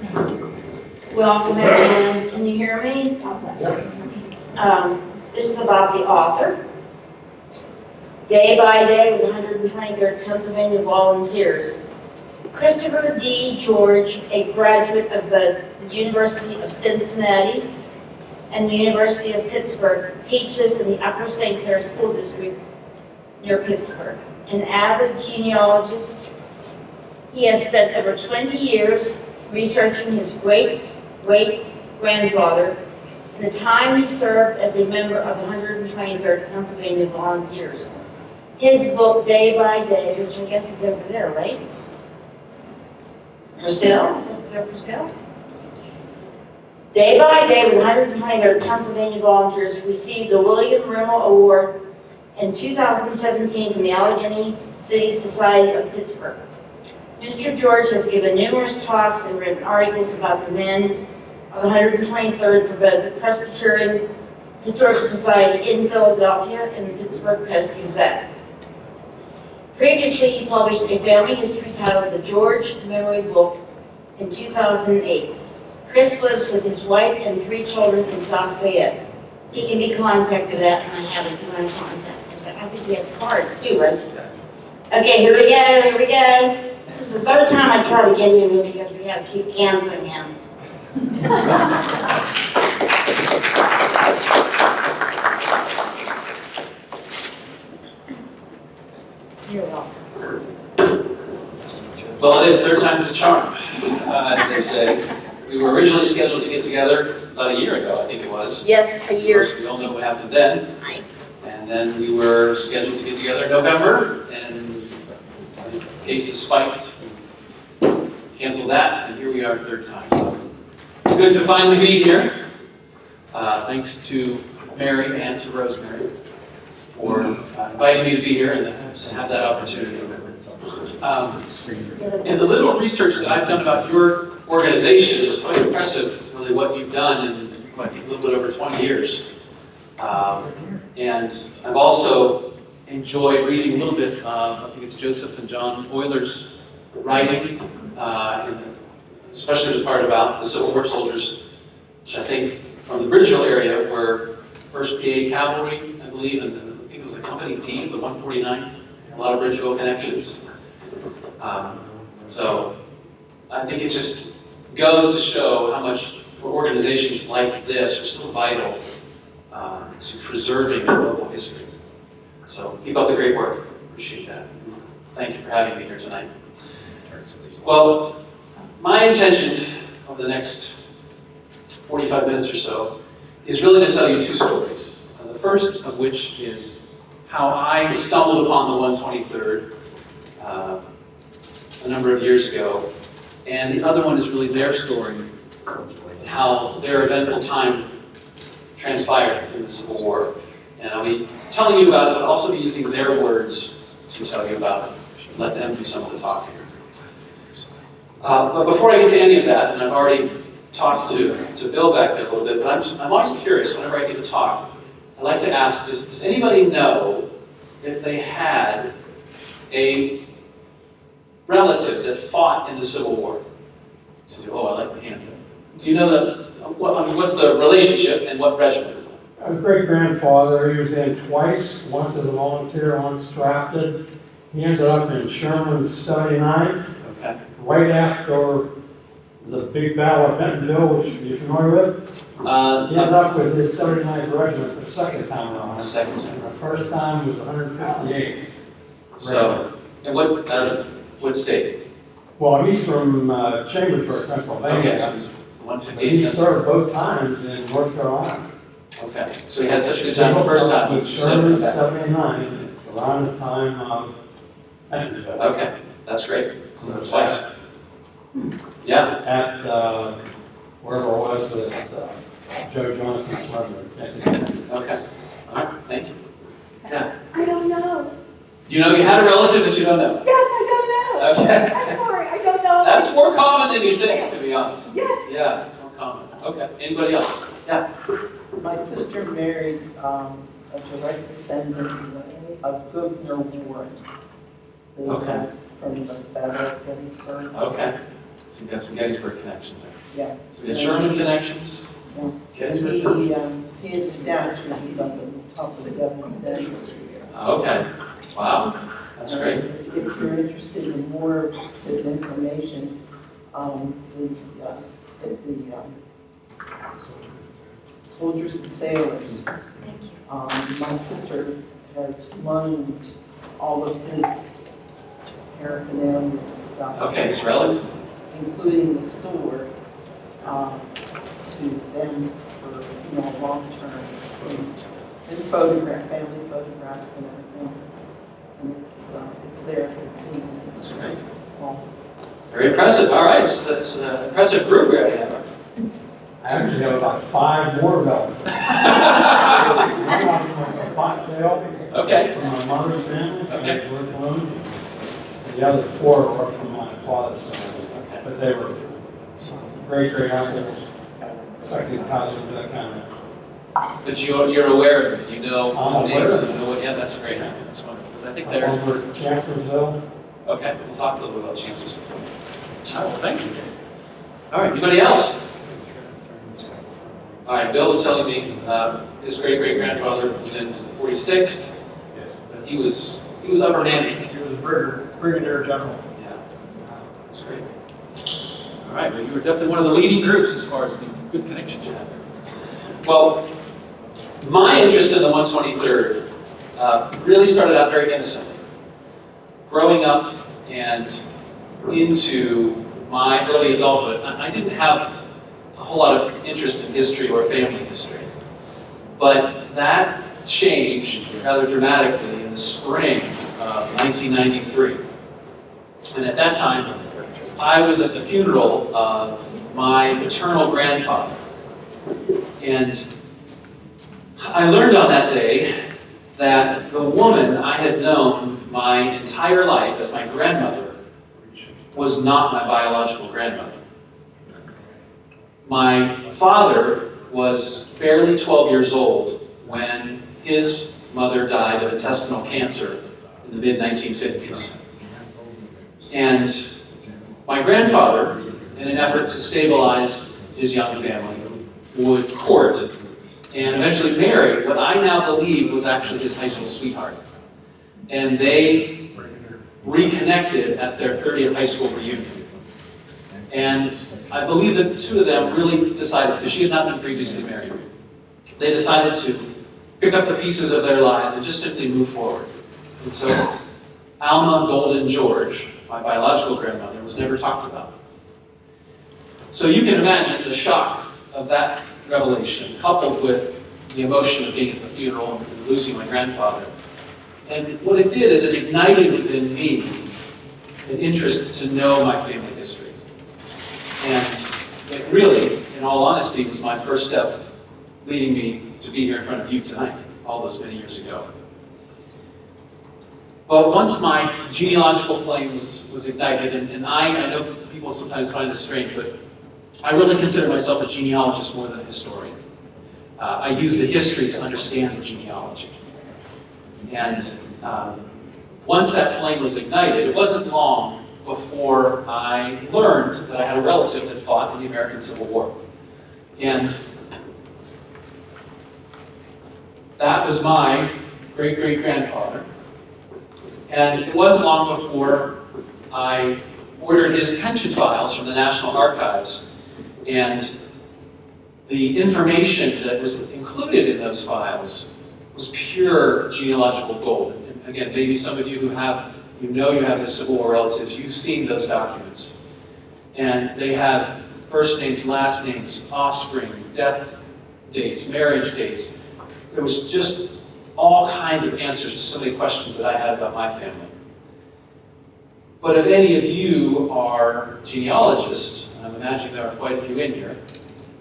Welcome everyone. Can you hear me? Um, This is about the author. Day by day with 123rd Pennsylvania Volunteers. Christopher D. George, a graduate of both the University of Cincinnati and the University of Pittsburgh, teaches in the Upper St. Clair School District near Pittsburgh. An avid genealogist, he has spent over 20 years researching his great-great-grandfather and the time he served as a member of the 123rd Pennsylvania Volunteers. His book, Day by Day, which I guess is over there, right? For sale? For sale? Day by Day with 123rd Pennsylvania Volunteers received the William Rimmel Award in 2017 from the Allegheny City Society of Pittsburgh. Mr. George has given numerous talks and written articles about the men of the 123rd for both the Presbyterian Historical Society in Philadelphia and the Pittsburgh Post-Gazette. Previously, he published a family history titled The George Memory Book in 2008. Chris lives with his wife and three children in South Fayette. He can be contacted at, and I have his contact. I think he has cards too, right? Okay, here we go, here we go. This is the third time I try to get him in because we have to keep canceling him. You're welcome. Well, it is third time's a charm, uh, as they say. We were originally scheduled to get together about a year ago, I think it was. Yes, a Of course, year. we all know what happened then. And then we were scheduled to get together in November, and cases spiked. Canceled that, and here we are, third time. So It's good to finally be here. Uh, Thanks to Mary and to Rosemary for uh, inviting me to be here and to have that opportunity. Um, and the little research that I've done about your organization is quite impressive, really what you've done in what, a little bit over 20 years. Um, and I've also enjoyed reading a little bit, uh, I think it's Joseph and John Euler's writing, uh, especially the part about the Civil War soldiers, which I think from the Bridgeville area were 1st PA Cavalry, I believe, and then I think it was the Company D, the 149, a lot of Bridgeville connections. Um, so I think it just goes to show how much organizations like this are so vital uh, to preserving local history. So keep up the great work. Appreciate that. Thank you for having me here tonight. Well, my intention over the next 45 minutes or so is really to tell you two stories. Uh, the first of which is how I stumbled upon the 123rd uh, a number of years ago. And the other one is really their story, how their eventful time transpired in the Civil War. And I'll be telling you about it, but also be using their words to tell you about it. Let them do some of the talking. Uh, but before I get to any of that, and I've already talked to, to Bill back there a little bit, but I'm, just, I'm always curious whenever I get to talk. I'd like to ask, does, does anybody know if they had a relative that fought in the Civil War? So, oh, I like the hands up. Do you know the, what, I mean, what's the relationship and what regiment? A great grandfather, he was in twice, once as a volunteer, once drafted. He ended up in Sherman's 79th, Okay. Right after the big battle of Bentonville, which you're familiar with. Uh, He ended up with his 79th regiment the second time around. the second time. The first time was 158th. So, and what, out of what state? Well, he's from uh, Chambersburg, Okay, so Pennsylvania. it's he served both times in North Carolina. Okay, so he had such a good time the first time. With Sherman's 79th, around the time of Bentonville. Okay, that's great. So Twice. Yeah, at, uh, wherever it was that uh, Joe Johnston's mother. okay. All right, thank you. Yeah. I don't know. You know, you had a relative that you don't know. Yes, I don't know. Okay. I'm sorry, I don't know. That's more common than you think, to be honest. Yes. Yeah, more common. Okay, anybody else? Yeah. My sister married um, a direct descendant of Gouverneur Warren. Okay. From the Battle of Gettysburg. Okay. So you've got some Gettysburg connections there. Yeah. So we got Sherman connections? Yeah. Gettysburg? He, um, he is down to, he's on the top of the government desk. Okay, wow, that's great. If you're interested in more of his information, um, the, uh, the, the, um, soldiers and sailors, um, my sister has loaned all of his paraphernalia and stuff. Okay, it's relevant. Including the sword, um, to them for, you know, long term. And- And photograph, family photographs and everything. And it's, uh, it's there for the scene. That's great. Well, Very impressive, all right, so it's an impressive group we already have. I actually have about five more belts. One of them was a bobtail Okay, from my mother's family, Okay. I worked on. And the other four are from my father's family, okay, they were great, great uncles, second cousins, that kind of. but you, you're aware of it, you know I'm the aware names, of you it. know what, yeah, that's great, that's wonderful, because I think I'm they're, over at Chancellorsville. okay, we'll talk a little bit about chances. Oh, well, thank you. All right, anybody else? All right, Bill was telling me, uh, his great-great-grandfather was in the 46th, but he was, he was upper management. He was a brigadier, brigadier general. Yeah, that's great. All right, But you were definitely one of the leading groups as far as the good connections you had. Well, my interest in the 123rd uh, really started out very innocently. Growing up and into my early adulthood, I I didn't have a whole lot of interest in history or family history. But that changed rather dramatically in the spring of 1993. And at that time, I was at the funeral of my maternal grandfather. And I learned on that day that the woman I had known my entire life as my grandmother was not my biological grandmother. My father was barely 12 years old when his mother died of intestinal cancer in the mid-1950s. And my grandfather, in an effort to stabilize his young family, would court and eventually marry what I now believe was actually his high school sweetheart. And they reconnected at their 30th high school reunion. And I believe that the two of them really decided, because she had not been previously married, they decided to pick up the pieces of their lives and just simply move forward. And so Alma Golden George, my biological grandmother, was never talked about. So you can imagine the shock of that revelation, coupled with the emotion of being at the funeral and losing my grandfather. And what it did is it ignited within me an interest to know my family history. And it really, in all honesty, was my first step leading me to be here in front of you tonight, all those many years ago. Well, once my genealogical flame was, was ignited, and, and I, I know people sometimes find this strange, but I really consider myself a genealogist more than a historian. Uh, I use the history to understand the genealogy. And um, once that flame was ignited, it wasn't long before I learned that I had a relative that fought in the American Civil War. And that was my great-great-grandfather. And it wasn't long before I ordered his pension files from the National Archives. And the information that was included in those files was pure genealogical gold. And again, maybe some of you who have, you know you have the Civil War relatives, you've seen those documents. And they have first names, last names, offspring, death dates, marriage dates. There was just all kinds of answers to some of the questions that I had about my family. But if any of you are genealogists, and I'm imagining there are quite a few in here,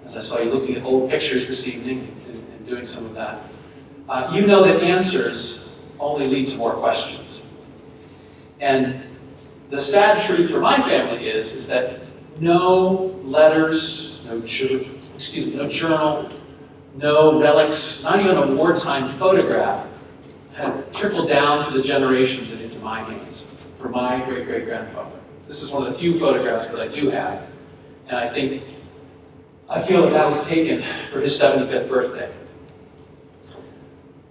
as I saw you looking at old pictures this evening and, and doing some of that, uh, you know that answers only lead to more questions. And the sad truth for my family is, is that no letters, no, excuse me, no journal, no relics, not even a wartime photograph had trickled down through the generations and into my hands for my great-great-grandfather. this is one of the few photographs that I do have. And I think, I feel that that was taken for his 75th birthday.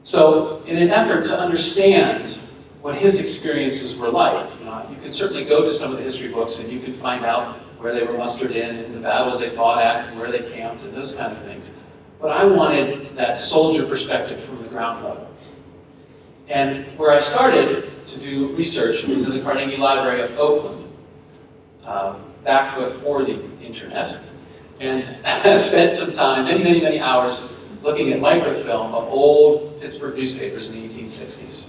So in an effort to understand what his experiences were like, you know, you can certainly go to some of the history books and you can find out where they were mustered in, and the battles they fought at, and where they camped, and those kind of things. But I wanted that soldier perspective from the ground level. And where I started to do research was in the Carnegie Library of Oakland, um, back before the internet. And I spent some time, many, many, many hours, looking at microfilm of old Pittsburgh newspapers in the 1860s.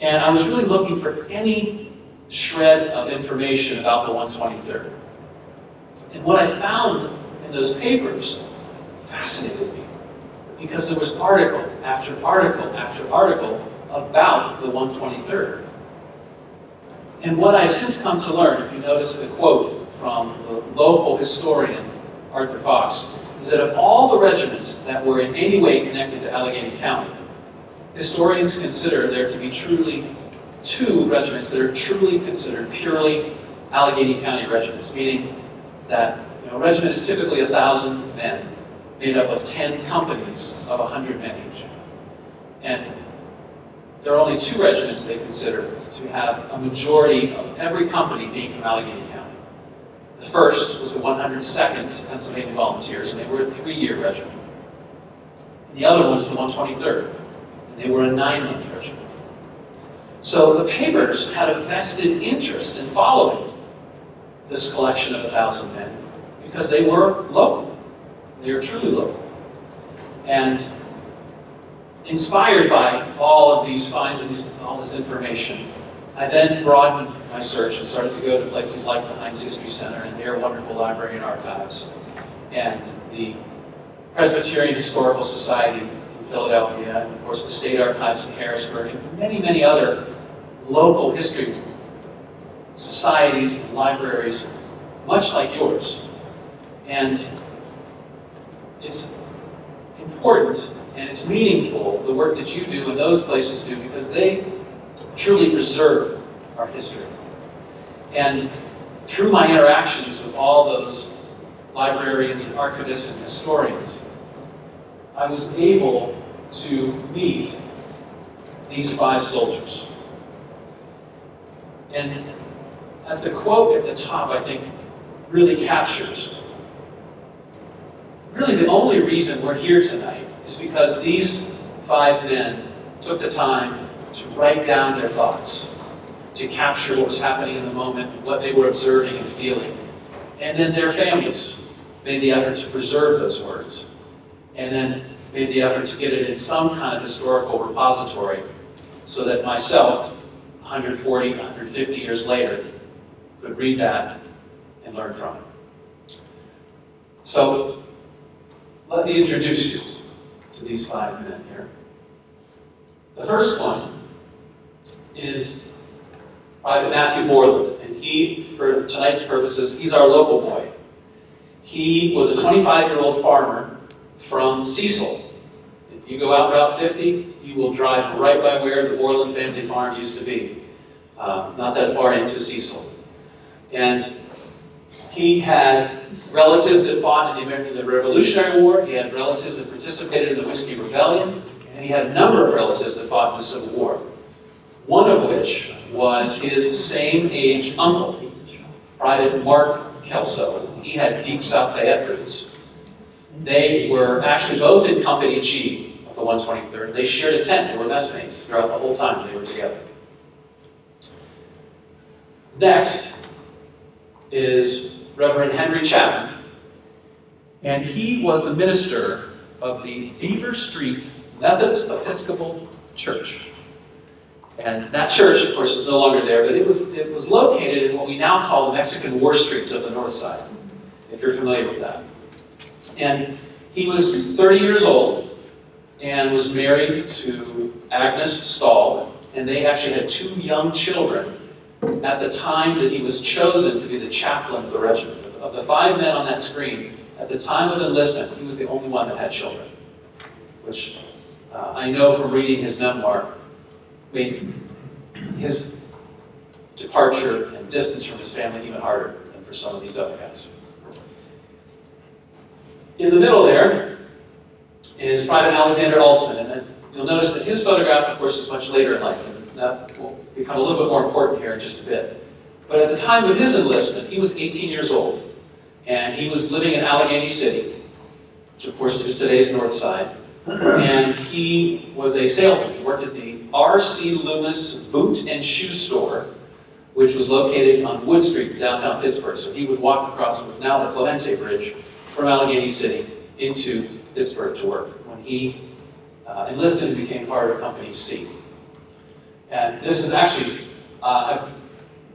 And I was really looking for any shred of information about the 123rd. And what I found in those papers fascinated me because there was article after article after article about the 123rd. And what I've since come to learn, if you notice the quote from the local historian, Arthur Fox, is that of all the regiments that were in any way connected to Allegheny County, historians consider there to be truly two regiments that are truly considered purely Allegheny County regiments, meaning that you know, a regiment is typically a thousand men, made up of 10 companies of 100 men each. And there are only two regiments they consider to have a majority of every company being from Allegheny County. The first was the 102nd Pennsylvania Volunteers, and they were a three-year regiment. And the other one is the 123rd, and they were a nine-month regiment. So the papers had a vested interest in following this collection of a thousand men because they were local. They were truly local. And inspired by all of these finds and these, all this information, I then broadened my search and started to go to places like the Heinz History Center and their wonderful library and archives, and the Presbyterian Historical Society in Philadelphia, and of course the State Archives in Harrisburg, and many, many other local history societies and libraries, much like yours. And it's important and it's meaningful, the work that you do and those places do, because they truly preserve our history. And through my interactions with all those librarians and archivists and historians, I was able to meet these five soldiers. And as the quote at the top, I think, really captures, really the only reason we're here tonight is because these five men took the time to write down their thoughts, to capture what was happening in the moment, what they were observing and feeling. And then their families made the effort to preserve those words. And then made the effort to get it in some kind of historical repository so that myself, 140, 150 years later, could read that and learn from it. So, let me introduce you to these five men here. The first one is Private Matthew Borland, and he, for tonight's purposes, he's our local boy. He was a 25-year-old farmer from Cecil. If you go out Route 50, you will drive right by where the Borland family farm used to be, uh, not that far into Cecil. And he had relatives that fought in the, American, Revolutionary War, he had relatives that participated in the Whiskey Rebellion, and he had a number of relatives that fought in the Civil War. One of which was his same age uncle, Private Mark Kelso. He had deep South Fayette roots. They were actually both in Company G of the 123rd. They shared a tent. They were messmates throughout the whole time they were together. Next is Reverend Henry Chapman. And he was the minister of the Beaver Street Methodist Episcopal Church. And that church, of course, is no longer there, but it was, it was located in what we now call the Mexican War Streets of the north side, if you're familiar with that. And he was 30 years old and was married to Agnes Stahl, and they actually had two young children at the time that he was chosen to be the chaplain of the regiment. Of the five men on that screen, at the time of enlistment, he was the only one that had children, which uh, I know from reading his memoir, made his departure and distance from his family even harder than for some of these other guys. In the middle there is Private Alexander Altsman, and you'll notice that his photograph, of course, is much later in life, that will become a little bit more important here in just a bit. But at the time of his enlistment, he was 18 years old, and he was living in Allegheny City, which of course is today's north side. And he was a salesman. He worked at the R.C. Loomis Boot and Shoe Store, which was located on Wood Street in downtown Pittsburgh. So he would walk across what's now the Clemente Bridge from Allegheny City into Pittsburgh to work when he uh, enlisted and became part of Company C. And this is actually, uh, I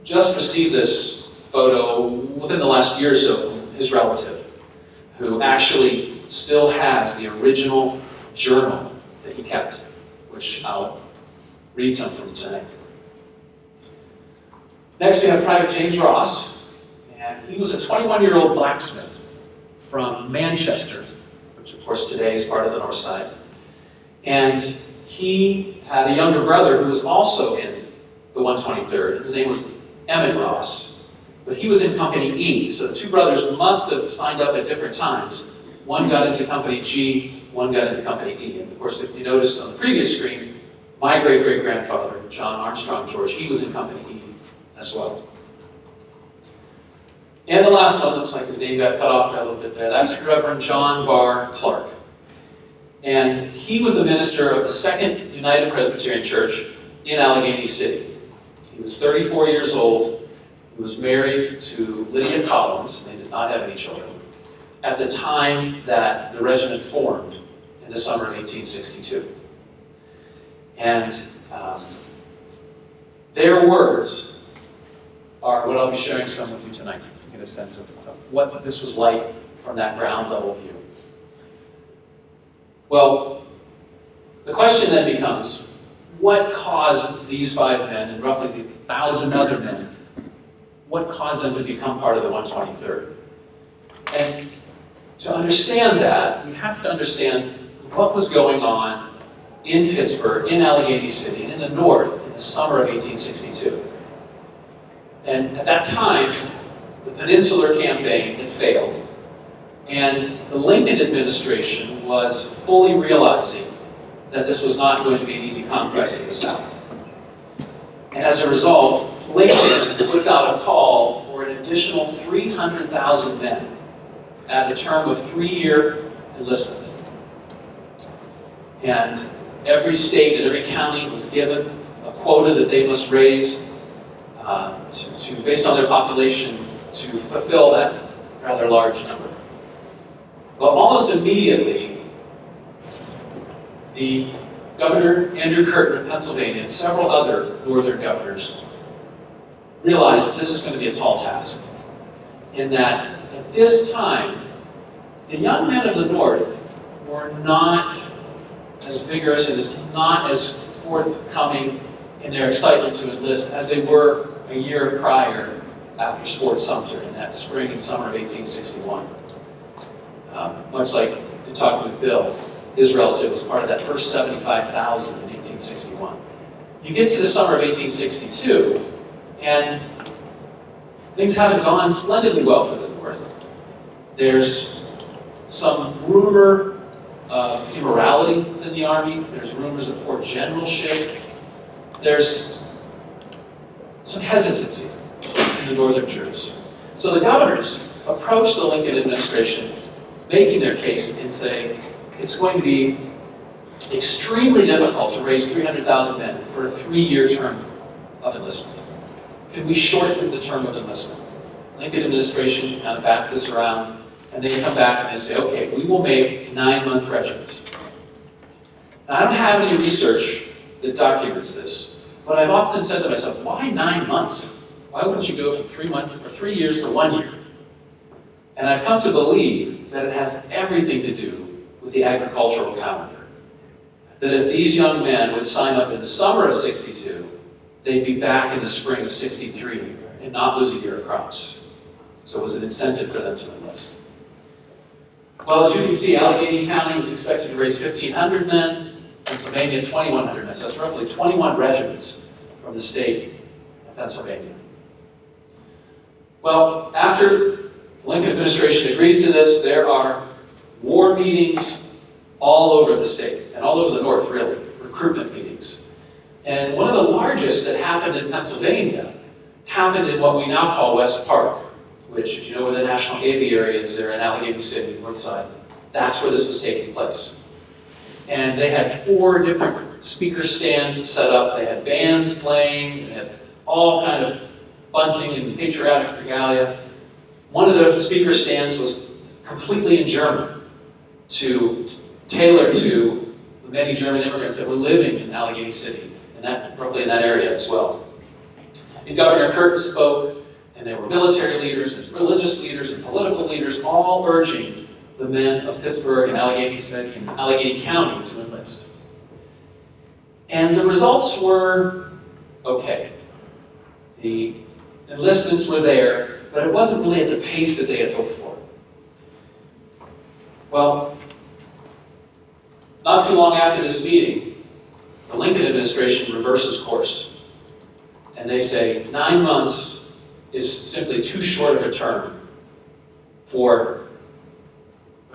just received this photo within the last year or so from his relative, who actually still has the original journal that he kept, which I'll read something from tonight. Next, we have Private James Ross, and he was a 21-year-old blacksmith from Manchester, which of course today is part of the North Side. And he had a younger brother who was also in the 123rd. His name was Emmett Ross, but he was in Company E, so the two brothers must have signed up at different times. One got into Company G, one got into Company E. And of course, if you noticed on the previous screen, my great-great-grandfather, John Armstrong George, he was in Company E as well. And the last one looks like his name got cut off a little bit there. That's Reverend John Barr Clark. And he was the minister of the Second United Presbyterian Church in Allegheny City. He was 34 years old. He was married to Lydia Collins. They did not have any children. At the time that the regiment formed in the summer of 1862. And um, their words are what I'll be sharing some with you tonight to get a sense of what this was like from that ground level view. Well, the question then becomes, what caused these five men and roughly the thousand other men, what caused them to become part of the 123rd? And to understand that, we have to understand what was going on in Pittsburgh, in Allegheny City, in the north, in the summer of 1862. And at that time, the Peninsular Campaign had failed. And the Lincoln administration was fully realizing that this was not going to be an easy conquest of the South. And as a result, Lincoln puts out a call for an additional 300,000 men at a term of three-year enlistment. And every state and every county was given a quota that they must raise uh, to, to, based on their population, to fulfill that rather large number. Well, almost immediately, the Governor Andrew Curtin of Pennsylvania and several other northern governors realized this is going to be a tall task. In that, at this time, the young men of the North were not as vigorous and as not as forthcoming in their excitement to enlist as they were a year prior after Fort Sumter in that spring and summer of 1861. Um, much like in talking with Bill, his relative was part of that first 75,000 in 1861. You get to the summer of 1862, and things haven't gone splendidly well for the North. There's some rumor of immorality within the Army. There's rumors of poor generalship. There's some hesitancy in the northern troops. So the governors approached the Lincoln administration making their case and saying it's going to be extremely difficult to raise 300,000 men for a three-year term of enlistment. Can we shorten the term of enlistment? Lincoln administration kind of bats this around, and they come back and they say, okay, we will make nine-month regiments. Now, I don't have any research that documents this, but I've often said to myself, why nine months? Why wouldn't you go from three months or three years to one year? And I've come to believe that it has everything to do with the agricultural calendar. That if these young men would sign up in the summer of 62, they'd be back in the spring of 63 and not lose a year of crops. So it was an incentive for them to enlist. Well, as you can see, Allegheny County was expected to raise 1,500 men, Pennsylvania 2,100 men. So that's roughly 21 regiments from the state. Of Pennsylvania. Well, after Lincoln administration agrees to this, there are war meetings all over the state, and all over the north, really, recruitment meetings. And one of the largest that happened in Pennsylvania happened in what we now call West Park, which, if you know where the National Aviary is, there in Allegheny City, north side. That's where this was taking place. And they had four different speaker stands set up. They had bands playing, they had all kind of bunting and patriotic regalia. One of the speaker stands was completely in German to tailor to the many German immigrants that were living in Allegheny City, and that roughly in that area as well. And Governor Curtin spoke, and there were military leaders, and religious leaders, and political leaders, all urging the men of Pittsburgh and Allegheny City and Allegheny County to enlist. And the results were okay. The enlistments were there, but it wasn't really at the pace that they had hoped for. Well, not too long after this meeting, the Lincoln administration reverses course. And they say nine months is simply too short of a term for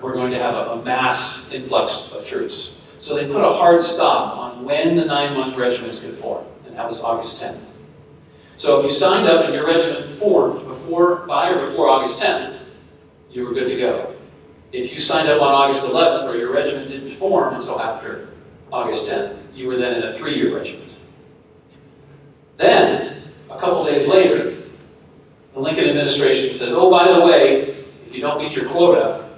we're going to have a, a mass influx of troops. So they put a hard stop on when the nine-month regiments could form, and that was August 10th. So if you signed up and your regiment formed before, by or before August 10th, you were good to go. If you signed up on August 11th or your regiment didn't form until after August 10th, you were then in a three-year regiment. Then, a couple days later, the Lincoln administration says, oh, by the way, if you don't meet your quota,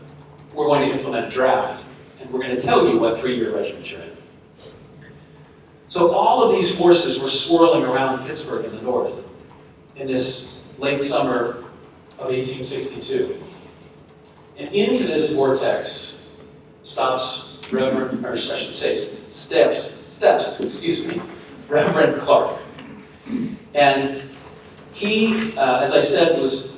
we're going to implement a draft, and we're going to tell you what three-year regiment you're in. So all of these forces were swirling around Pittsburgh in the north in this late summer of 1862. And into this vortex stops Reverend, or I should say, steps, steps, excuse me, Reverend Clark. And he, uh, as I said, was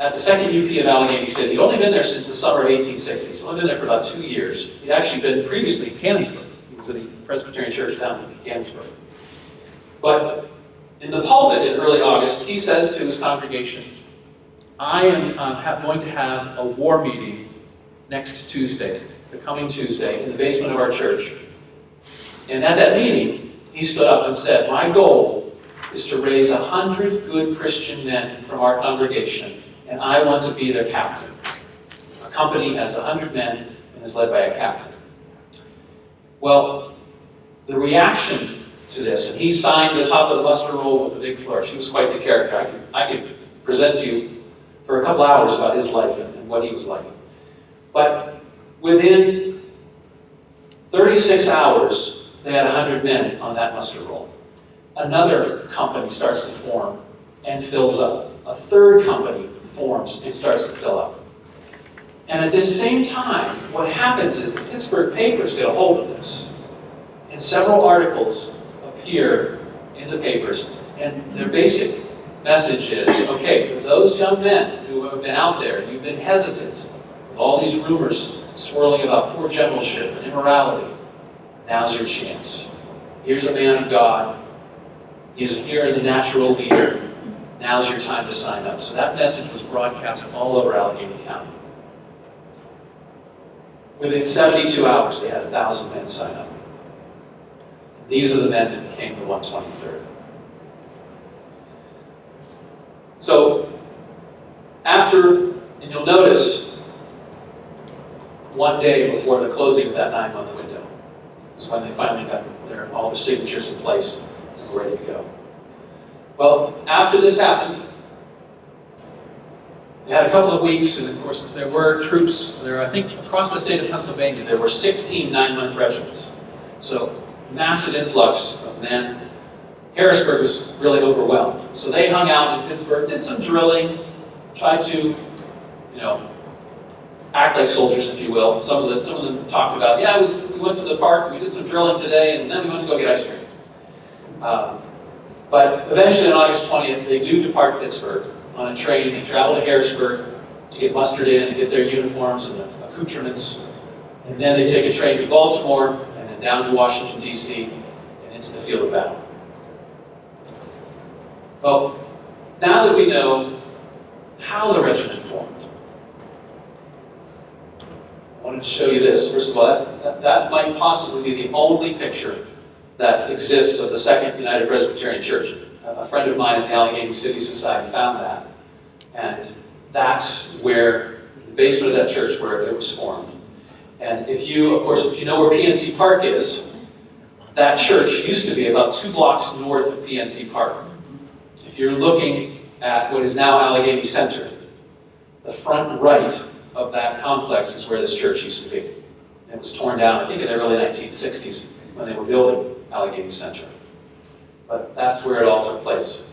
at the second UP of Allegheny City. He'd only been there since the summer of 1860. He's only been there for about two years. He'd actually been previously in Canonsburg. Was at the Presbyterian Church down in Canonsburg. But in the pulpit in early August, he says to his congregation, I am uh, going to have a war meeting next Tuesday, the coming Tuesday, in the basement of our church. And at that meeting, he stood up and said, My goal is to raise a hundred good Christian men from our congregation, and I want to be their captain. A company has a hundred men and is led by a captain. Well, the reaction to this, and he signed the top of the muster roll with a big flourish. He was quite the character. I could, I could present to you for a couple hours about his life and, and what he was like. But within 36 hours, they had 100 men on that muster roll. Another company starts to form and fills up. A third company forms and starts to fill up. And at this same time, what happens is the Pittsburgh papers get a hold of this. And several articles appear in the papers. And their basic message is, okay, for those young men who have been out there, you've been hesitant with all these rumors swirling about poor generalship and immorality, now's your chance. Here's a man of God. He's here as a natural leader. Now's your time to sign up. So that message was broadcast all over Allegheny County. Within 72 hours, they had 1,000 men sign up. These are the men that became the 123rd. So, after, and you'll notice, one day before the closing of that nine-month window is when they finally got their, all their signatures in place and were ready to go. Well, after this happened, they had a couple of weeks, and of course, there were troops, there, I think, across the state of Pennsylvania, there were 16 nine-month regiments. So, massive influx of men. Harrisburg was really overwhelmed. So they hung out in Pittsburgh, did some drilling, tried to, you know, act like soldiers, if you will. Some of, the, some of them talked about, yeah, was, we went to the park, we did some drilling today, and then we went to go get ice cream. Um, but eventually, on August 20th, they do depart Pittsburgh on a train. They travel to Harrisburg to get mustered in and get their uniforms and the accoutrements. And then they take a train to Baltimore and then down to Washington, D.C. and into the field of battle. Well, now that we know how the regiment formed, I wanted to show you this. First of all, that, that might possibly be the only picture that exists of the Second United Presbyterian Church. A a friend of mine at the Allegheny City Society found that. And that's where, the basement of that church where it was formed. And if you, of course, if you know where PNC Park is, that church used to be about two blocks north of PNC Park. If you're looking at what is now Allegheny Center, the front right of that complex is where this church used to be. It was torn down, I think, in the early 1960s when they were building Allegheny Center. But that's where it all took place.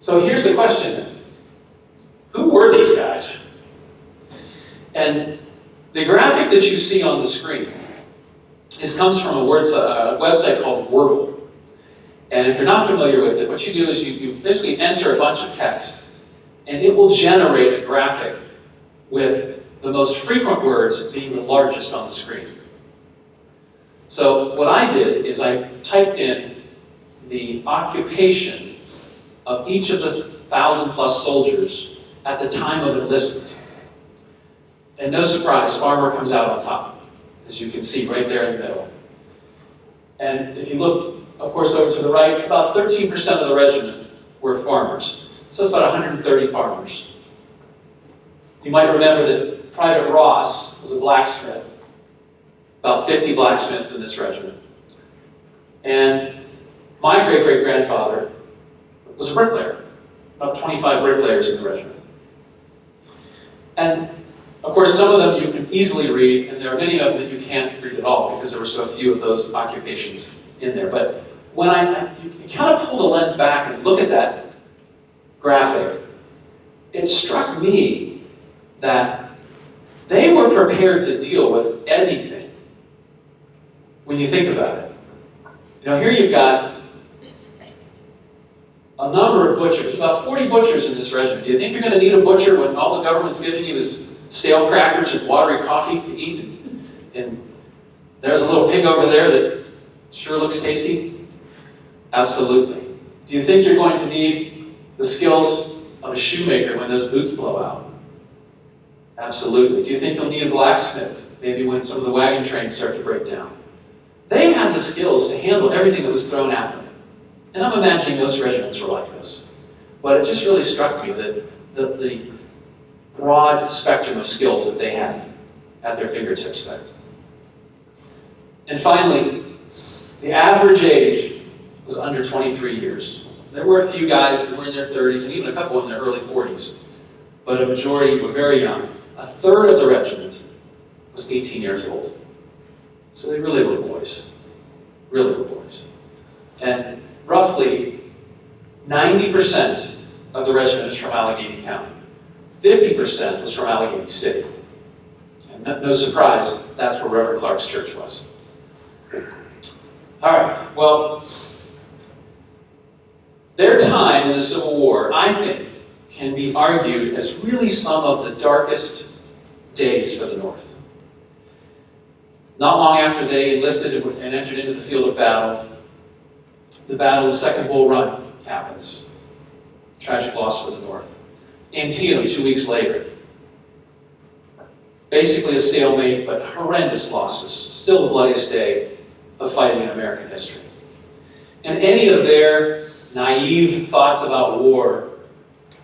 So here's the question. Who were these guys? And the graphic that you see on the screen this comes from a, words, a website called Wordle. And if you're not familiar with it, what you do is you, you basically enter a bunch of text, and it will generate a graphic with the most frequent words being the largest on the screen. So what I did is I typed in the occupation of each of the thousand plus soldiers at the time of enlistment. And no surprise, farmer comes out on top, as you can see right there in the middle. And if you look, of course, over to the right, about 13% of the regiment were farmers. So it's about 130 farmers. You might remember that Private Ross was a blacksmith. About 50 blacksmiths in this regiment. And my great-great-grandfather was a bricklayer. About 25 bricklayers in the regiment. And of course, some of them you can easily read, and there are many of them that you can't read at all because there were so few of those occupations in there. But when I, you, kind of pull the lens back and look at that graphic, it struck me that they were prepared to deal with anything when you think about it. You know, here you've got a number of butchers, about 40 butchers in this regiment. Do you think you're going to need a butcher when all the government's giving you is stale crackers and watery coffee to eat? And there's a little pig over there that sure looks tasty? Absolutely. Do you think you're going to need the skills of a shoemaker when those boots blow out? Absolutely. Do you think you'll need a blacksmith maybe when some of the wagon trains start to break down? They had the skills to handle everything that was thrown at them. And I'm imagining those regiments were like this. But it just really struck me that the, the broad spectrum of skills that they had at their fingertips there. And finally, the average age was under 23 years. There were a few guys that were in their 30s and even a couple in their early 40s, but a majority were very young. A third of the regiment was 18 years old. So they really were boys. Really were boys. And roughly 90% of the regiment is from Allegheny County. 50% was from Allegheny City. And no, no surprise, that's where Reverend Clark's church was. All right, well, their time in the Civil War, I think, can be argued as really some of the darkest days for the North. Not long after they enlisted and entered into the field of battle, the Battle of Second Bull Run happens. Tragic loss for the North. Antietam, two weeks later. Basically a stalemate, but horrendous losses. Still the bloodiest day of fighting in American history. And any of their naive thoughts about war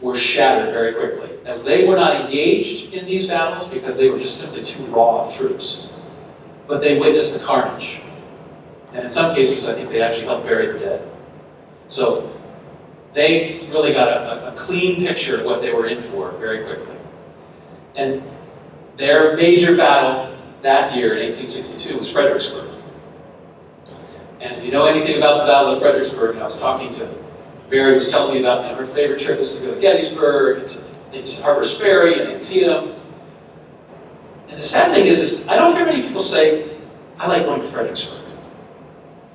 were shattered very quickly, as they were not engaged in these battles because they were just simply too raw troops. But they witnessed the carnage. And in some cases, I think they actually helped bury the dead. So they really got a, a, clean picture of what they were in for very quickly. And their major battle that year in 1862 was Fredericksburg. And if you know anything about the Battle of Fredericksburg, and I was talking to Barry was telling me about her favorite trip was to go to Gettysburg, and to Harper's Ferry, and Antietam. And the sad thing is, is I don't hear many people say, I like going to Fredericksburg.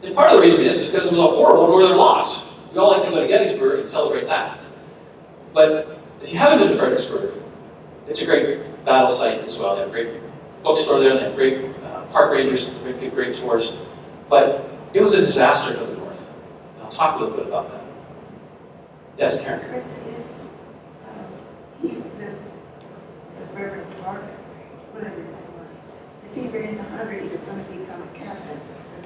And part of the reason is because it was a horrible northern loss. We all like to go to Gettysburg and celebrate that. But if you haven't been to Fredericksburg, it's a great battle site as well. They have a great bookstore there, they have great uh, park rangers, great, great tours. But it was a disaster for the North. Uh, talk a little bit about that. Yes, Karen? Chris um, he, was, if he raised a hundred, he was gonna become a captain.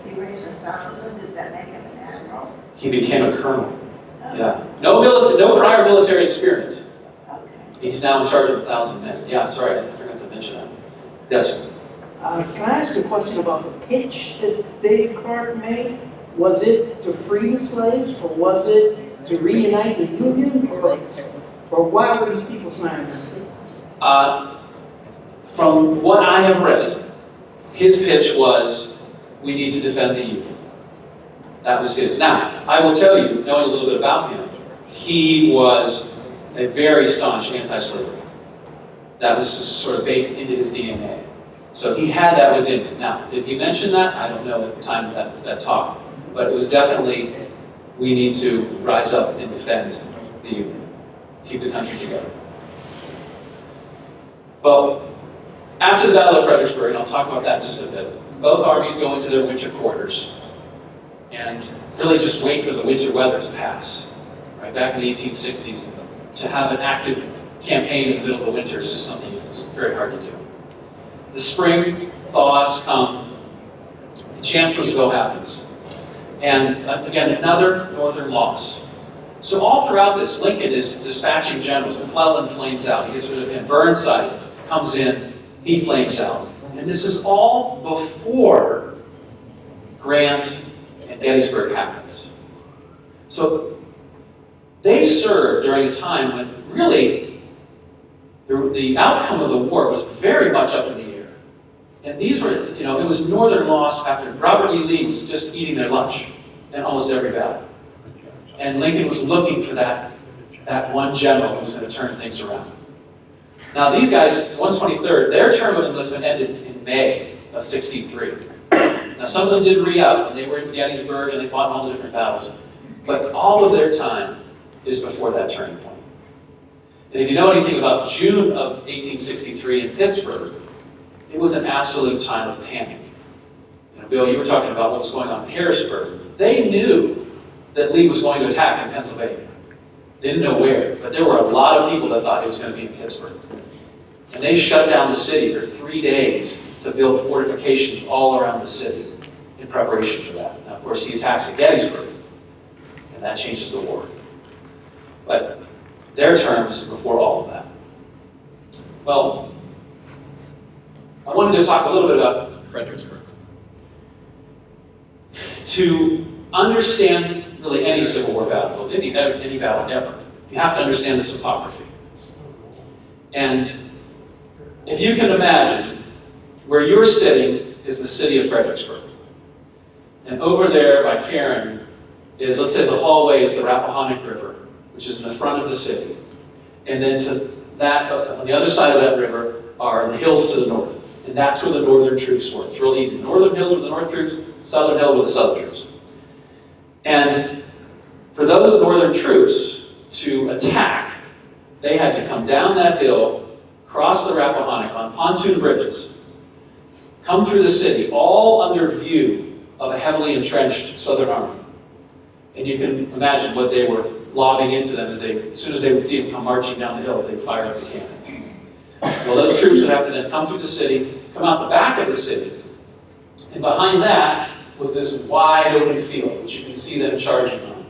If he raised a thousand, does that make him an admiral? He became a colonel. Yeah. No mili, no prior military experience. Okay. He's now in charge of a thousand men. Yeah, sorry, I forgot to mention that. Yes, sir. Uh, Can I ask a question about the pitch that Dave Clark made? Was it to free the slaves, or was it to reunite the Union, or, or why were these people signing this? Uh, From what I have read, his pitch was, we need to defend the Union. That was his. Now, I will tell you, knowing a little bit about him, he was a very staunch anti-slavery. That was sort of baked into his DNA. So he had that within him. Now, did he mention that? I don't know at the time of that, that talk. But it was definitely, we need to rise up and defend the Union, keep the country together. Well, after the Battle of Fredericksburg, and I'll talk about that in just a bit, both armies go into their winter quarters and really just wait for the winter weather to pass. Right, back in the 1860s, to have an active campaign in the middle of the winter is just something that's very hard to do. The spring thaws come, Chancellorsville happens. And uh, again, another northern loss. So all throughout this, Lincoln is dispatching generals. McClellan flames out. He gets rid of him. Burnside comes in. He flames out. And this is all before Grant and Gettysburg happens. So they served during a time when really the, the outcome of the war was very much up in the air. And these were, you know, it was northern loss after Robert E. Lee was just eating their lunch in almost every battle. And Lincoln was looking for that, that one general who was going to turn things around. Now these guys, 123rd, their term of enlistment ended in May of 63. Now some of them did re-up, and they were in Gettysburg, and they fought in all the different battles. But all of their time is before that turning point. And if you know anything about June of 1863 in Pittsburgh, it was an absolute time of panic. You know, Bill, you were talking about what was going on in Harrisburg. They knew that Lee was going to attack in Pennsylvania. They didn't know where, but there were a lot of people that thought he was going to be in Pittsburgh. And they shut down the city for three days to build fortifications all around the city in preparation for that. Now, of course, he attacks at Gettysburg, and that changes the war. But their term is before all of that. Well, I wanted to talk a little bit about Fredericksburg. To understand really any Civil War battlefield, any, any battle ever, you have to understand the topography. And if you can imagine, where you're sitting is the city of Fredericksburg. And over there by Karen is, let's say the hallway is the Rappahannock River, which is in the front of the city. And then to that, on the other side of that river are the hills to the north. And that's where the northern troops were. It's real easy. Northern hills were the north troops, southern hill were the southern troops. And for those northern troops to attack, they had to come down that hill, cross the Rappahannock on pontoon bridges, come through the city, all under view of a heavily entrenched Southern army. And you can imagine what they were lobbing into them as they, as soon as they would see them come marching down the hills, they'd fire up the cannons. Well, those troops would have to then come through the city, come out the back of the city, and behind that was this wide open field, which you can see them charging on.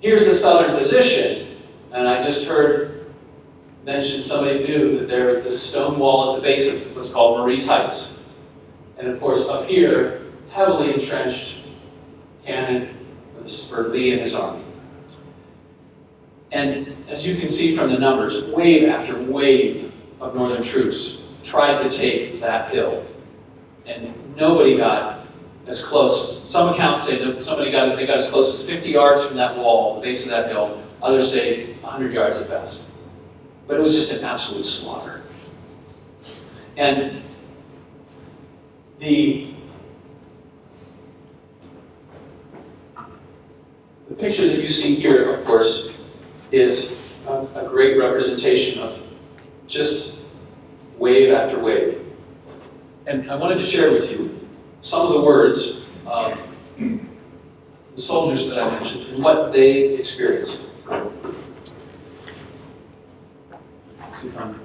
Here's the southern position, and I just heard mention somebody knew that there was this stone wall at the base of this, what's called Marye's Heights. And of course, up here, heavily entrenched cannon for Lee and his army. And as you can see from the numbers, wave after wave of Northern troops tried to take that hill. And nobody got as close. Some accounts say that somebody got, they got as close as 50 yards from that wall, the base of that hill. Others say 100 yards at best. But it was just an absolute slaughter. And the, the picture that you see here, of course, is a, a great representation of just wave after wave. And I wanted to share with you some of the words of the soldiers that I mentioned, and what they experienced. Let's see if I'm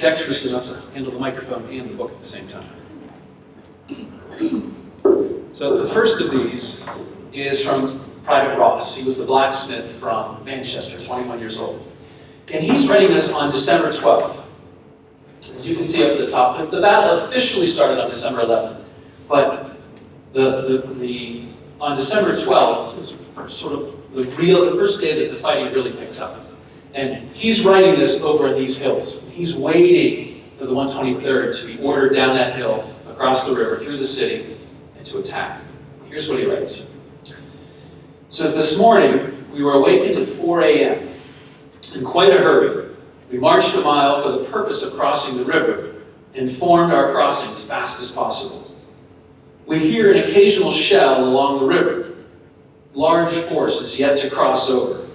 dexterous enough to handle the microphone and the book at the same time. So the first of these is from Private Ross. He was the blacksmith from Manchester, 21 years old. And he's writing this on December 12th. As you can see up at the top, the, battle officially started on December 11th, but the, the, the on December 12th is sort of the real, the first day that the fighting really picks up. And he's writing this over these hills. He's waiting for the 123rd to be ordered down that hill, across the river, through the city, and to attack. Here's what he writes. It says, This morning, we were awakened at 4 a.m. in quite a hurry. We marched a mile for the purpose of crossing the river and formed our crossing as fast as possible. We hear an occasional shell along the river. Large force is yet to cross over.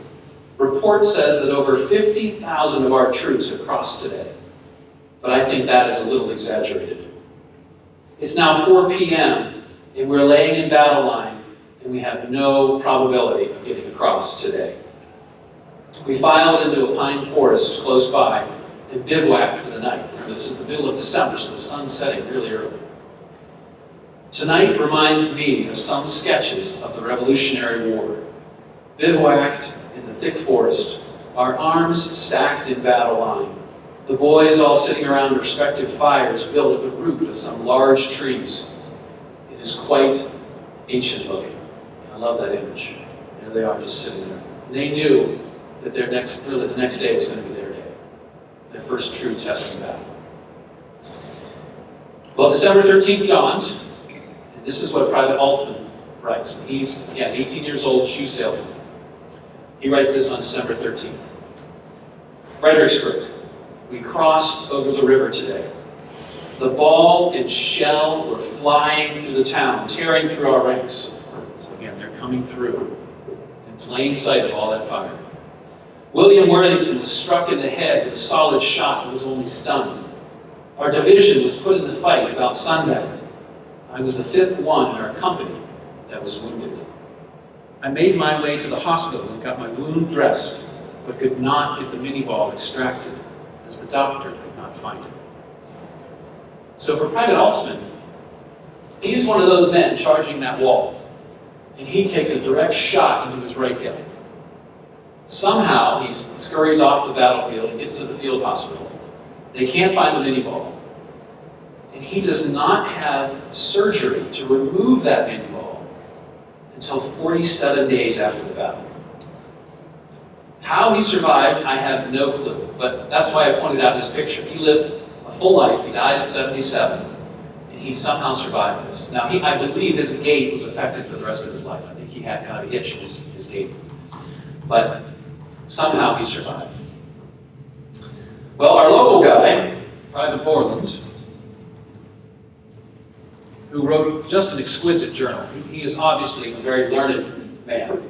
Report says that over 50,000 of our troops have crossed today, but I think that is a little exaggerated. It's now 4 p.m., and we're laying in battle line, and we have no probability of getting across today. We filed into a pine forest close by and bivouacked for the night. Remember, this is the middle of December, so the sun's setting really early. Tonight reminds me of some sketches of the Revolutionary War. Bivouacked in the thick forest, our arms stacked in battle line, the boys all sitting around respective fires built at the root of some large trees. It is quite ancient looking. I love that image. There they are just sitting there. And They knew that their next, really the next day was going to be their day, their first true test of battle. Well, December 13th dawned, and this is what Private Altman writes. He's, yeah, 18 years old, shoe salesman. He writes this on December 13th. Fredericksburg, we crossed over the river today. The ball and shell were flying through the town, tearing through our ranks. So again, they're coming through in plain sight of all that fire. William Worthington was struck in the head with a solid shot and was only stunned. Our division was put in the fight about sundown. I was the fifth one in our company that was wounded. I made my way to the hospital and got my wound dressed, but could not get the Minié ball extracted, as the doctor could not find it. So for Private Altsman, he's one of those men charging that wall, and he takes a direct shot into his right hip. Somehow, he scurries off the battlefield and gets to the field hospital. They can't find the Minié ball. And he does not have surgery to remove that Minié ball until 47 days after the battle. How he survived, I have no clue. But that's why I pointed out his picture. He lived a full life. He died at 77. And he somehow survived this. Now, he, I believe his gait was affected for the rest of his life. I think he had kind of a hitch in his, his gait. But somehow he survived. Well, our local guy, Private Borland, who wrote just an exquisite journal. He is obviously a very learned man.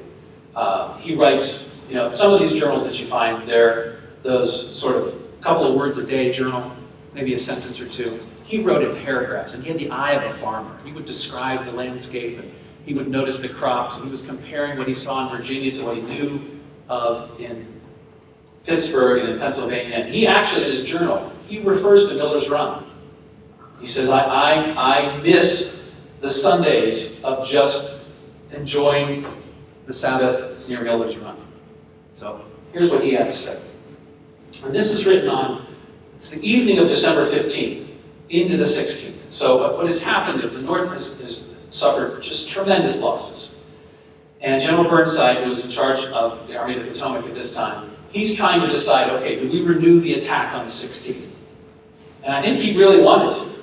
Uh, he writes, you know, some of these journals that you find, they're those sort of couple of words a day journal, maybe a sentence or two. He wrote in paragraphs, and he had the eye of a farmer. He would describe the landscape, and he would notice the crops, and he was comparing what he saw in Virginia to what he knew of in Pittsburgh and in Pennsylvania. And he actually, in his journal, he refers to Miller's Run. He says, I, I, I miss the Sundays of just enjoying the Sabbath near Miller's Run. So here's what he had to say. And this is written on, it's the evening of December 15th into the 16th. So what has happened is the North has, has suffered just tremendous losses. And General Burnside, who was in charge of the Army of the Potomac at this time, he's trying to decide, okay, do we renew the attack on the 16th? And I think he really wanted to.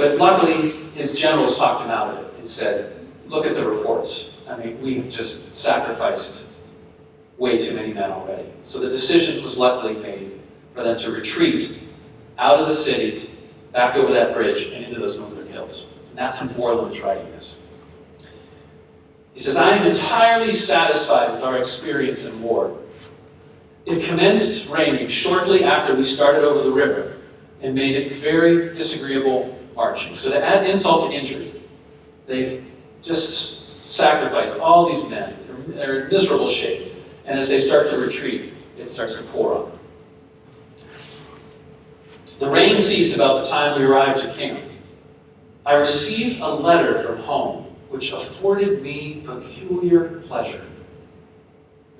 But luckily, his generals talked him out of it and said, look at the reports. I mean, we've just sacrificed way too many men already. So the decision was luckily made for them to retreat out of the city, back over that bridge, and into those northern hills. And that's when Borland was writing this. He says, I am entirely satisfied with our experience in war. It commenced raining shortly after we started over the river and made it very disagreeable marching. So to add insult to injury, they've just sacrificed all these men. They're- They're in miserable shape. And as they start to retreat, it starts to pour on them. The rain ceased about the time we arrived at camp. I received a letter from home which afforded me peculiar pleasure.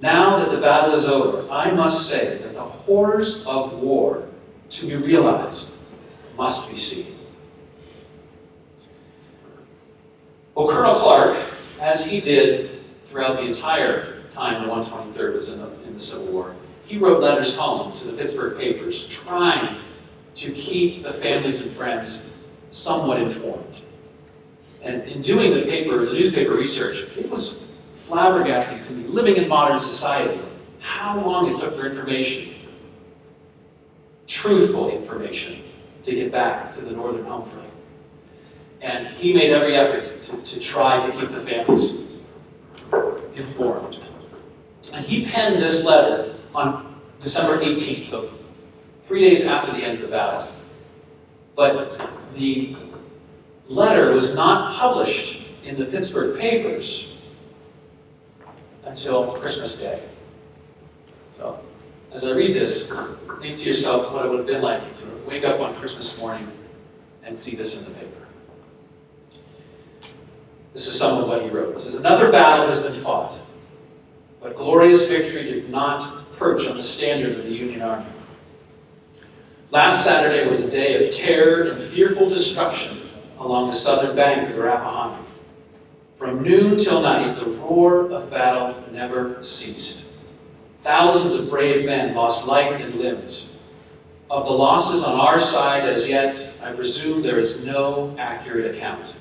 Now that the battle is over, I must say that the horrors of war to be realized must be seen. Well, Colonel Clark, as he did throughout the entire time the 123rd was in the, in the Civil War, he wrote letters home to the Pittsburgh papers trying to keep the families and friends somewhat informed. And in doing the paper, the newspaper research, it was flabbergasting to me, living in modern society, how long it took for information, truthful information, to get back to the northern home front. And he made every effort to, to try to keep the families informed. And he penned this letter on December 18th, so three days after the end of the battle. But the letter was not published in the Pittsburgh papers until Christmas Day. So, as I read this, think to yourself what it would have been like to wake up on Christmas morning and see this in the paper. This is some of what he wrote. It says, Another battle has been fought, but glorious victory did not perch on the standard of the Union Army. Last Saturday was a day of terror and fearful destruction along the southern bank of the Rappahannock. From noon till night, the roar of battle never ceased. Thousands of brave men lost life and limbs. Of the losses on our side as yet, I presume there is no accurate account.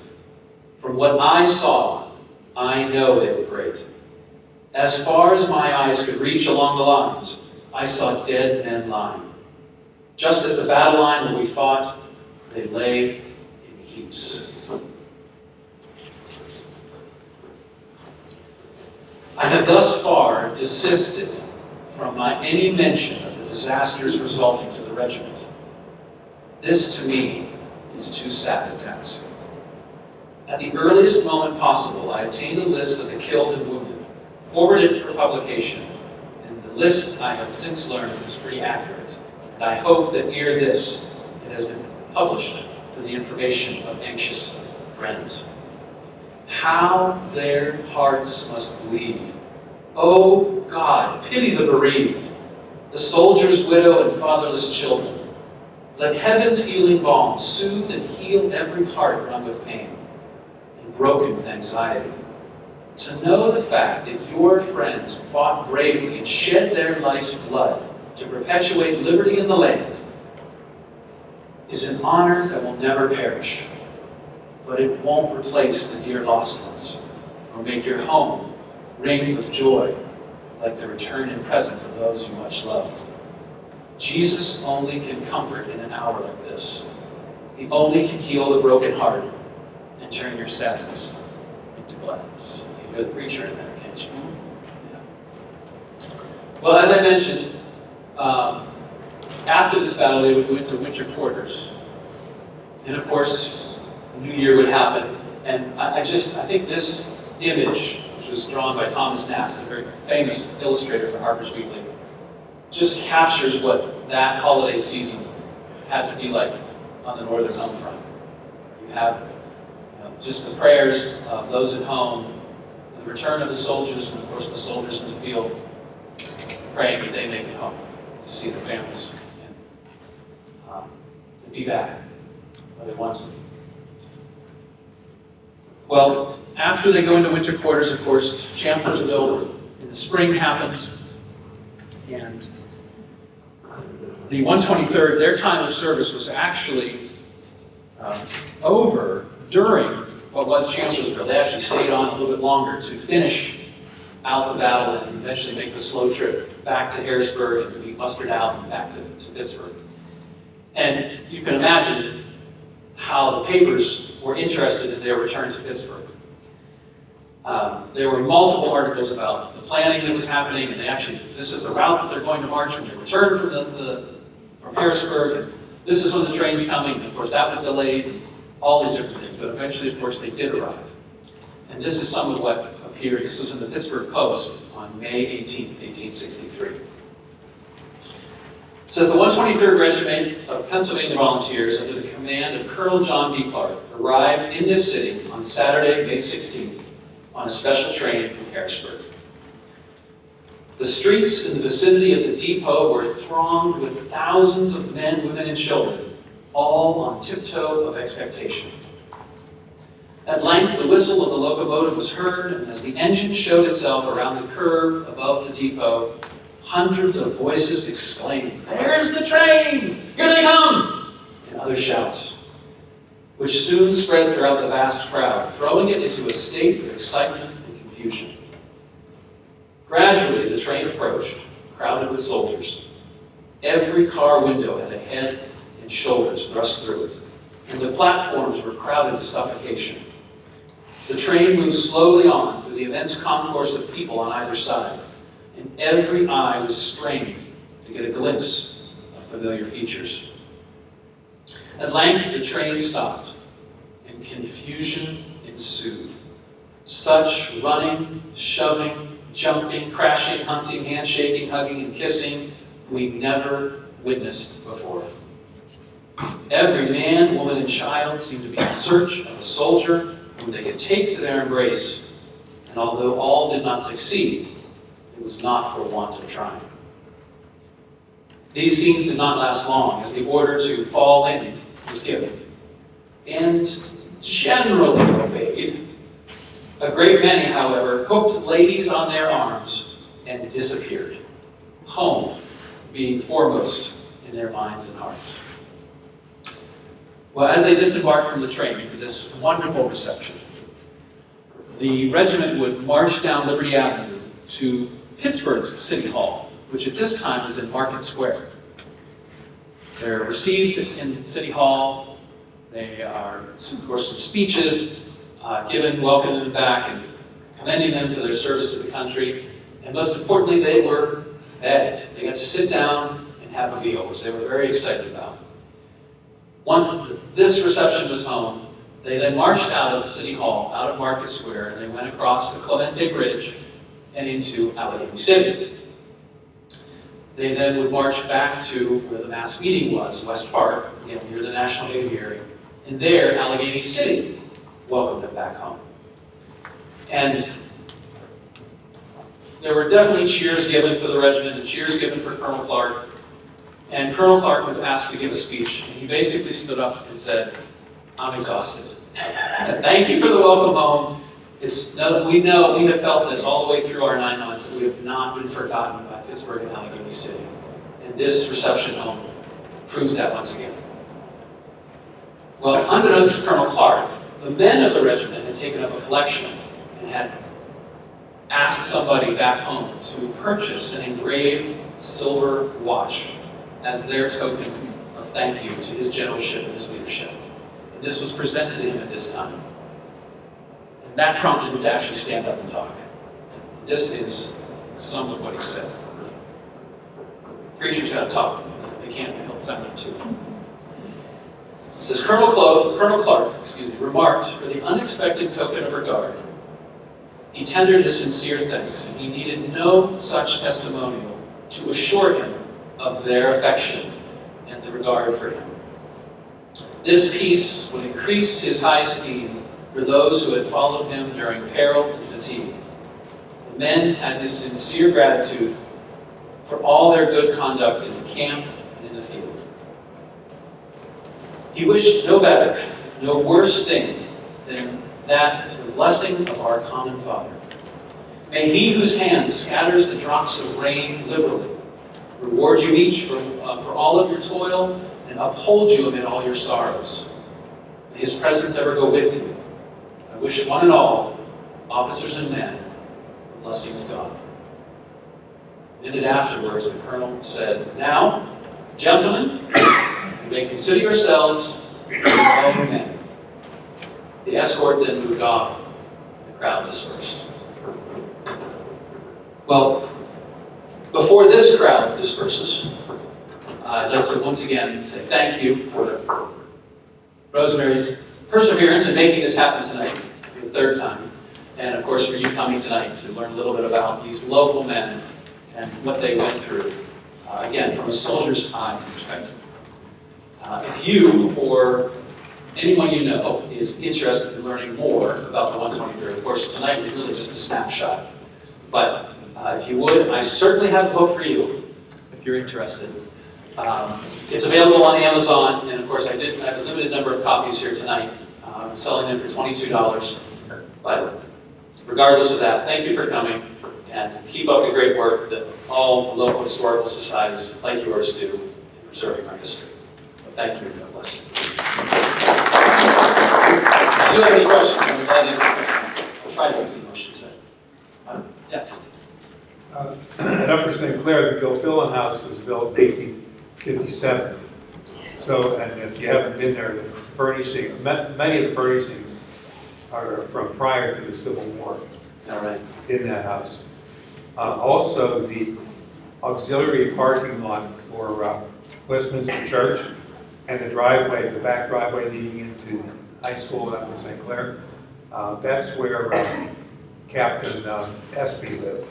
From what I saw, I know they were great. As far as my eyes could reach along the lines, I saw dead men lying. Just as the battle line where we fought, they lay in heaps. I have thus far desisted from my any mention of the disasters resulting to the regiment. This to me is too sad a task. At the earliest moment possible, I obtained a list of the killed and wounded, forwarded it for publication, and the list I have since learned is pretty accurate. And I hope that ere this, it has been published for the information of anxious friends. How their hearts must bleed. Oh God, pity the bereaved, the soldier's widow and fatherless children. Let heaven's healing balm soothe and heal every heart wrung with pain broken with anxiety. To know the fact that your friends fought bravely and shed their life's blood to perpetuate liberty in the land is an honor that will never perish. But it won't replace the dear lost ones or make your home ring with joy like the return and presence of those you much love. Jesus only can comfort in an hour like this. He only can heal the broken heart and turn your sadness into gladness. You hear the preacher in there, can't you? Yeah. Well, as I mentioned, um, after this battle, they would go into winter quarters. And of course, new year would happen. And I, I just, I think this image, which was drawn by Thomas Nast, a very famous illustrator for Harper's Weekly, just captures what that holiday season had to be like on the northern home front. You have know, just the prayers of those at home, the return of the soldiers, and of course the soldiers in the field, praying that they make it home to see their families and um, to be back where they want to. Well, after they go into winter quarters, of course, Chancellorsville in the spring happens, and the 123rd, their time of service was actually um, over during what was Chancellorsville. They actually stayed on a little bit longer to finish out the battle and eventually make the slow trip back to Harrisburg and be mustered out and back to, to Pittsburgh. And you can imagine how the papers were interested in their return to Pittsburgh. Um, there were multiple articles about the planning that was happening, and they actually, this is the route that they're going to march when they return from the, the from Harrisburg, this is when the train's coming. Of course, that was delayed, all these different things. But eventually, of course, they did arrive. And this is some of what appeared, this was in the Pittsburgh Post on May 18, 1863. It says the 123rd Regiment of Pennsylvania Volunteers, under the command of Colonel John B. Clark, arrived in this city on Saturday, May 16th, on a special train from Harrisburg. The streets in the vicinity of the depot were thronged with thousands of men, women, and children, all on tiptoe of expectation. At length, the whistle of the locomotive was heard, and as the engine showed itself around the curve above the depot, hundreds of voices exclaimed, There's the train! Here they come! And other shouts, which soon spread throughout the vast crowd, throwing it into a state of excitement and confusion. Gradually, the train approached, crowded with soldiers. Every car window had a head and shoulders thrust through it, and the platforms were crowded to suffocation. The train moved slowly on through the immense concourse of people on either side, and every eye was strained to get a glimpse of familiar features. At length, the train stopped, and confusion ensued. Such running, shoving, jumping, crashing, hunting, handshaking, hugging, and kissing we never witnessed before. Every man, woman, and child seemed to be in search of a soldier they could take to their embrace, and although all did not succeed, it was not for want of trying. These scenes did not last long, as the order to fall in was given, and generally obeyed. A great many, however, hooked ladies on their arms and disappeared, home being foremost in their minds and hearts. Well, as they disembarked from the train to this wonderful reception, the regiment would march down Liberty Avenue to Pittsburgh's City Hall, which at this time was in Market Square. They're received in City Hall. They are, of course, some speeches uh, given, welcoming them back and commending them for their service to the country. And most importantly, they were fed. They got to sit down and have a meal, which they were very excited about. Once this reception was home, they then marched out of the City Hall, out of Market Square, and they went across the Clemente Bridge and into Allegheny City. They then would march back to where the mass meeting was, West Park, you know, near the National Aviary, and there, Allegheny City welcomed them back home. And there were definitely cheers given for the regiment and cheers given for Colonel Clark. And Colonel Clark was asked to give a speech, and he basically stood up and said, I'm exhausted. Thank you for the welcome home. It's, we know, we have felt this all the way through our nine months, that we have not been forgotten by Pittsburgh and Allegheny City. And this reception home proves that once again. Well, unbeknownst to Colonel Clark, the men of the regiment had taken up a collection and had asked somebody back home to purchase an engraved silver watch as their token of thank you to his generalship and his leadership. And this was presented to him at this time. And that prompted him to actually stand up and talk. This is some of what he said. Preachers got to talk. They can't be held silent too. It says Colonel Clark, Colonel Clark, excuse me, remarked for the unexpected token of regard. He tendered his sincere thanks, and he needed no such testimonial to assure him of their affection and the regard for him. This peace would increase his high esteem for those who had followed him during peril and fatigue. The men had his sincere gratitude for all their good conduct in the camp and in the field. He wished no better, no worse thing than that the blessing of our common Father. May he whose hand scatters the drops of rain liberally reward you each for, uh, for all of your toil and uphold you amid all your sorrows. May his presence ever go with you. I wish one and all, officers and men, the blessing of God. And then afterwards, the colonel said, Now, gentlemen, you may consider yourselves your men. The escort then moved off. The crowd dispersed. Well, before this crowd disperses, I'd like to once again say thank you for Rosemary's perseverance in making this happen tonight the third time. and of course for you coming tonight to learn a little bit about these local men and what they went through, uh, again, from a soldier's eye perspective. Uh, If you or anyone you know is interested in learning more about the 123rd, of course, tonight is really just a snapshot. But uh, if you would, I certainly have a book for you, if you're interested. Um, It's available on Amazon, and of course, I did, I have a limited number of copies here tonight, uh, selling them for $22. But regardless of that, thank you for coming, and keep up the great work that all local historical societies like yours do in preserving our history. So Thank you, and God bless you. If you have any questions, I'm glad to I'll try to answer the questions. Uh, Yes? Uh, At Upper St. Clair, the Gilfillan House was built in 1857. So, and if you haven't been there, the furnishing, many of the furnishings are from prior to the Civil War All right. in that house. Uh, Also, the auxiliary parking lot for uh, Westminster Church and the driveway, the back driveway leading into high school at Upper St. Clair, uh, that's where uh, Captain uh, Espy lived.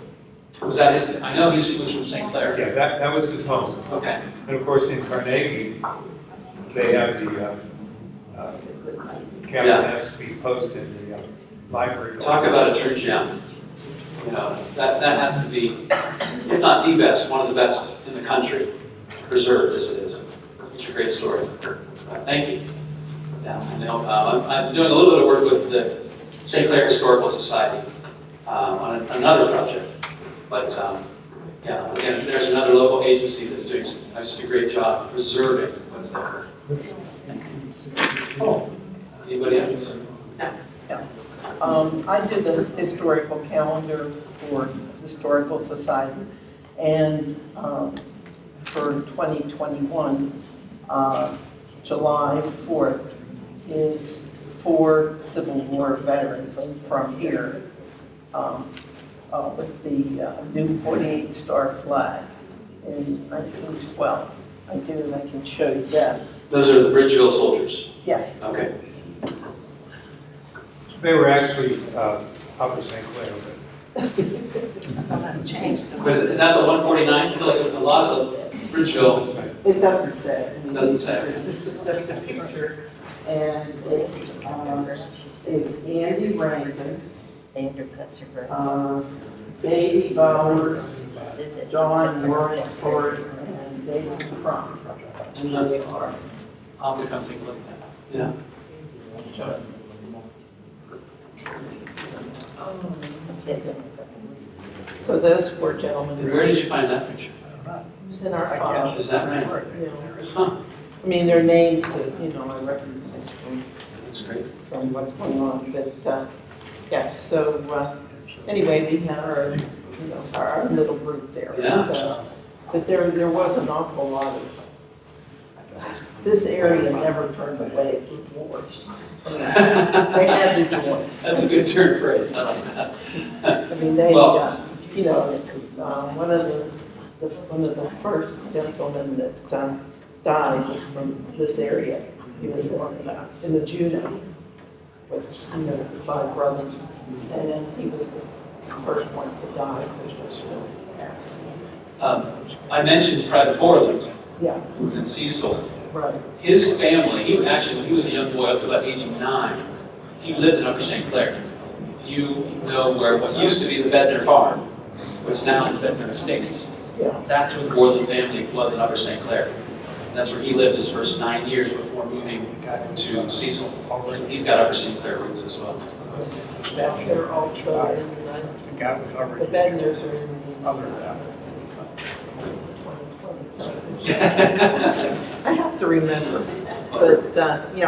Was that his, I know he was from St. Clair. Yeah, that, that was his home. Okay. And of course, in Carnegie, they have the, uh, uh, Captain Yeah. Espy post in the uh, library. Talk about a true gem. You know, that, that has to be, if not the best, one of the best in the country, preserved as it is. It's a great story. Uh, Thank you. Yeah, I know, uh, I'm, I'm doing a little bit of work with the St. Clair Historical Society um, on another project. But, um, yeah, again, there's another local agency that's doing just just a great job preserving what's there. Oh, anybody else? Yeah, Um, I did the historical calendar for Historical Society, and, um, for 2021, uh, July 4th is for Civil War veterans from here, um, uh, with the uh, new 48 star flag in 1912. I do, and I can show you that. Those are the Bridgeville soldiers. Yes, Okay. They were actually uh, Upper St. Clair, Changed. But is is that the 149? I feel like a lot of the but Bridgeville, it's the same. it doesn't say. Doesn't say. This this was just a picture, and it's, um, is Andy Rankin, uh, Baby Bowers, John Worthford, and David Crum. And they are, I'll have to come take a look at that. Yeah. so those four gentlemen. who- Where did you find that picture? It was in our file. Is that right? Yeah. Huh, I mean, their names, that, you know, I recognize from that's great. from what's going on, but, uh, yes, so, uh, anyway, we had our, you know, our little group there. Yeah. But, uh, But there, there was an awful lot of, this area never turned away wars. I mean, They had to join. That's a good turn phrase, I like that. I mean, they, Well- uh, you know, uh, one of the, the- one of the first gentlemen that um, died was from this area. He was in, uh, in the Juneau with, you know, the five brothers. And he was the first one to die, which was really. Um, I mentioned Private Borland, Yeah, who was in Cecil. right. His family, he actually, when he was a young boy up to about age of nine, he lived in Upper St. Clair. If you know where what used to be the Bednar Farm, what's now the Bednar Estates, Yeah, that's where the Borland family was in Upper St. Clair. That's where he lived his first nine years before moving to Cecil. He's got Upper St. Clair roots as well. back there also in, The gap was the already are in the. Other than- I have to remember, but, uh, yeah,